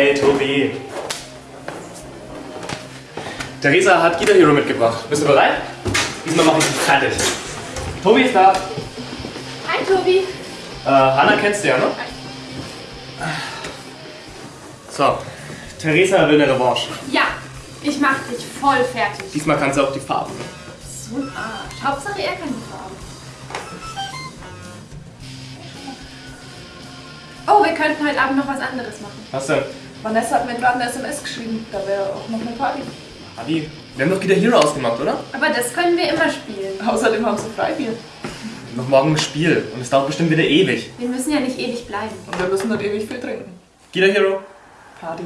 Hey, Tobi. Theresa hat Guitar Hero mitgebracht. Bist du bereit? Diesmal mache ich dich fertig. Tobi ist da. Hi Tobi. Äh, Hanna kennst du ja, ne? So, Theresa will eine Revanche. Ja, ich mach dich voll fertig. Diesmal kannst du auch die Farben. So ein Arsch. Hauptsache er kann die Farben. Oh, wir könnten heute Abend noch was anderes machen. Was denn? Vanessa hat mir gerade eine SMS geschrieben, da wäre auch noch eine Party. Adi, wir haben doch Guitar Hero ausgemacht, oder? Aber das können wir immer spielen. Außerdem haben sie Freibier. Noch morgen ein Spiel und es dauert bestimmt wieder ewig. Wir müssen ja nicht ewig bleiben. Und wir müssen nicht ewig viel trinken. Guitar Hero? Party.